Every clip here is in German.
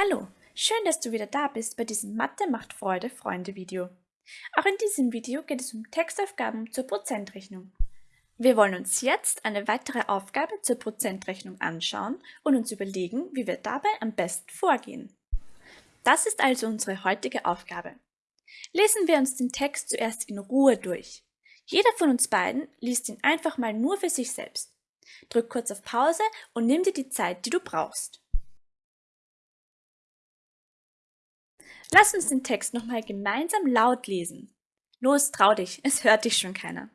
Hallo, schön, dass du wieder da bist bei diesem Mathe macht Freude Freunde Video. Auch in diesem Video geht es um Textaufgaben zur Prozentrechnung. Wir wollen uns jetzt eine weitere Aufgabe zur Prozentrechnung anschauen und uns überlegen, wie wir dabei am besten vorgehen. Das ist also unsere heutige Aufgabe. Lesen wir uns den Text zuerst in Ruhe durch. Jeder von uns beiden liest ihn einfach mal nur für sich selbst. Drück kurz auf Pause und nimm dir die Zeit, die du brauchst. Lass uns den Text nochmal gemeinsam laut lesen. Los, trau dich, es hört dich schon keiner.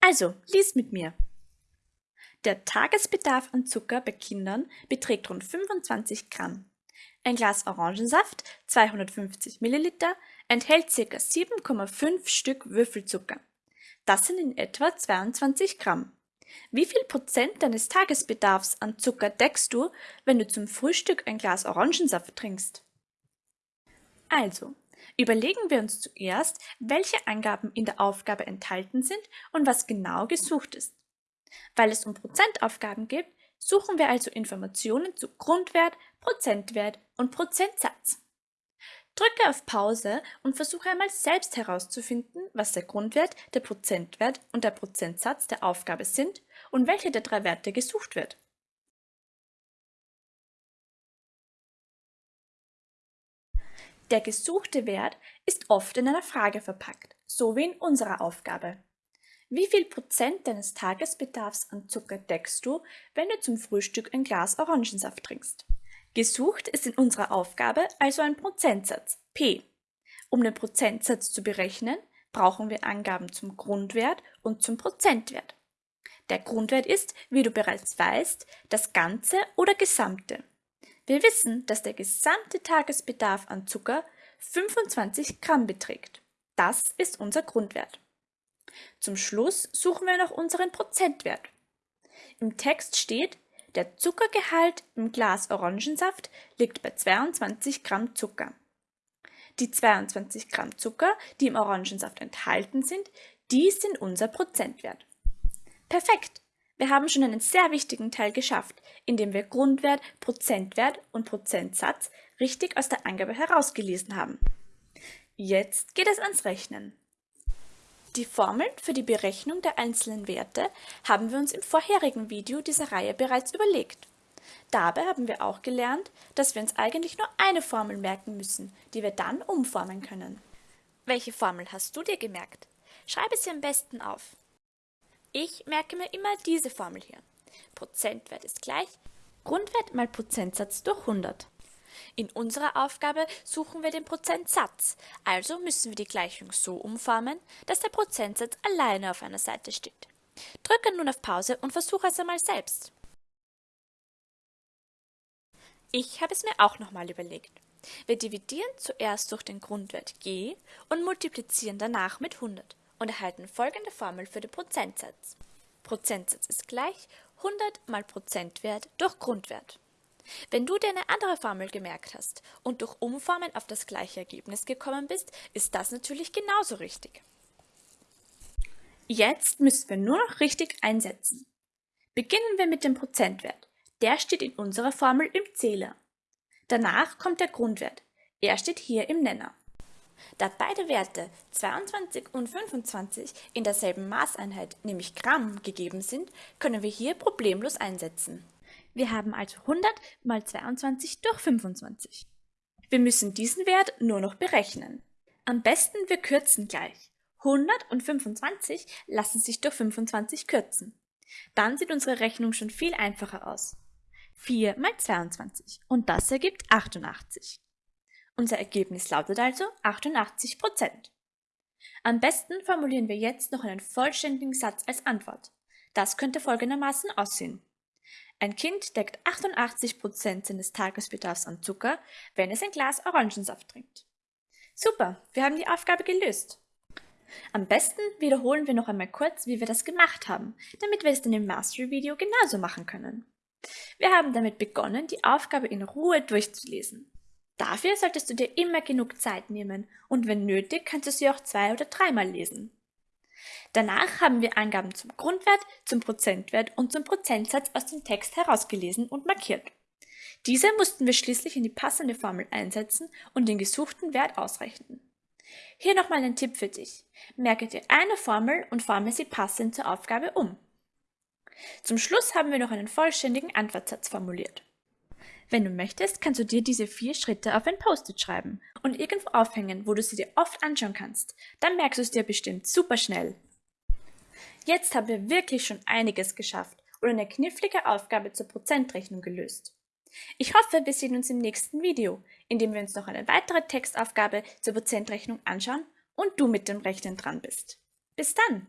Also, lies mit mir. Der Tagesbedarf an Zucker bei Kindern beträgt rund 25 Gramm. Ein Glas Orangensaft, 250 Milliliter, enthält ca. 7,5 Stück Würfelzucker. Das sind in etwa 22 Gramm. Wie viel Prozent deines Tagesbedarfs an Zucker deckst du, wenn du zum Frühstück ein Glas Orangensaft trinkst? Also, überlegen wir uns zuerst, welche Angaben in der Aufgabe enthalten sind und was genau gesucht ist. Weil es um Prozentaufgaben geht, suchen wir also Informationen zu Grundwert, Prozentwert und Prozentsatz. Drücke auf Pause und versuche einmal selbst herauszufinden, was der Grundwert, der Prozentwert und der Prozentsatz der Aufgabe sind und welche der drei Werte gesucht wird. Der gesuchte Wert ist oft in einer Frage verpackt, so wie in unserer Aufgabe. Wie viel Prozent deines Tagesbedarfs an Zucker deckst du, wenn du zum Frühstück ein Glas Orangensaft trinkst? Gesucht ist in unserer Aufgabe also ein Prozentsatz, P. Um den Prozentsatz zu berechnen, brauchen wir Angaben zum Grundwert und zum Prozentwert. Der Grundwert ist, wie du bereits weißt, das Ganze oder Gesamte. Wir wissen, dass der gesamte Tagesbedarf an Zucker 25 Gramm beträgt. Das ist unser Grundwert. Zum Schluss suchen wir noch unseren Prozentwert. Im Text steht, der Zuckergehalt im Glas Orangensaft liegt bei 22 Gramm Zucker. Die 22 Gramm Zucker, die im Orangensaft enthalten sind, die sind unser Prozentwert. Perfekt! Wir haben schon einen sehr wichtigen Teil geschafft, indem wir Grundwert, Prozentwert und Prozentsatz richtig aus der Angabe herausgelesen haben. Jetzt geht es ans Rechnen. Die Formeln für die Berechnung der einzelnen Werte haben wir uns im vorherigen Video dieser Reihe bereits überlegt. Dabei haben wir auch gelernt, dass wir uns eigentlich nur eine Formel merken müssen, die wir dann umformen können. Welche Formel hast du dir gemerkt? Schreibe sie am besten auf. Ich merke mir immer diese Formel hier. Prozentwert ist gleich Grundwert mal Prozentsatz durch 100. In unserer Aufgabe suchen wir den Prozentsatz, also müssen wir die Gleichung so umformen, dass der Prozentsatz alleine auf einer Seite steht. Drücke nun auf Pause und versuche es einmal selbst. Ich habe es mir auch nochmal überlegt. Wir dividieren zuerst durch den Grundwert g und multiplizieren danach mit 100 und erhalten folgende Formel für den Prozentsatz. Prozentsatz ist gleich 100 mal Prozentwert durch Grundwert. Wenn du dir eine andere Formel gemerkt hast und durch Umformen auf das gleiche Ergebnis gekommen bist, ist das natürlich genauso richtig. Jetzt müssen wir nur noch richtig einsetzen. Beginnen wir mit dem Prozentwert. Der steht in unserer Formel im Zähler. Danach kommt der Grundwert. Er steht hier im Nenner. Da beide Werte 22 und 25 in derselben Maßeinheit, nämlich Gramm, gegeben sind, können wir hier problemlos einsetzen. Wir haben also 100 mal 22 durch 25. Wir müssen diesen Wert nur noch berechnen. Am besten wir kürzen gleich. 100 und 25 lassen sich durch 25 kürzen. Dann sieht unsere Rechnung schon viel einfacher aus. 4 mal 22 und das ergibt 88. Unser Ergebnis lautet also 88 Prozent. Am besten formulieren wir jetzt noch einen vollständigen Satz als Antwort. Das könnte folgendermaßen aussehen. Ein Kind deckt 88 Prozent seines Tagesbedarfs an Zucker, wenn es ein Glas Orangensaft trinkt. Super, wir haben die Aufgabe gelöst. Am besten wiederholen wir noch einmal kurz, wie wir das gemacht haben, damit wir es dann im Mastery-Video genauso machen können. Wir haben damit begonnen, die Aufgabe in Ruhe durchzulesen. Dafür solltest du dir immer genug Zeit nehmen und wenn nötig kannst du sie auch zwei oder dreimal lesen. Danach haben wir Angaben zum Grundwert, zum Prozentwert und zum Prozentsatz aus dem Text herausgelesen und markiert. Diese mussten wir schließlich in die passende Formel einsetzen und den gesuchten Wert ausrechnen. Hier nochmal ein Tipp für dich. Merke dir eine Formel und forme sie passend zur Aufgabe um. Zum Schluss haben wir noch einen vollständigen Antwortsatz formuliert. Wenn du möchtest, kannst du dir diese vier Schritte auf ein Post-it schreiben und irgendwo aufhängen, wo du sie dir oft anschauen kannst. Dann merkst du es dir bestimmt super schnell. Jetzt haben wir wirklich schon einiges geschafft und eine knifflige Aufgabe zur Prozentrechnung gelöst. Ich hoffe, wir sehen uns im nächsten Video, in dem wir uns noch eine weitere Textaufgabe zur Prozentrechnung anschauen und du mit dem Rechnen dran bist. Bis dann!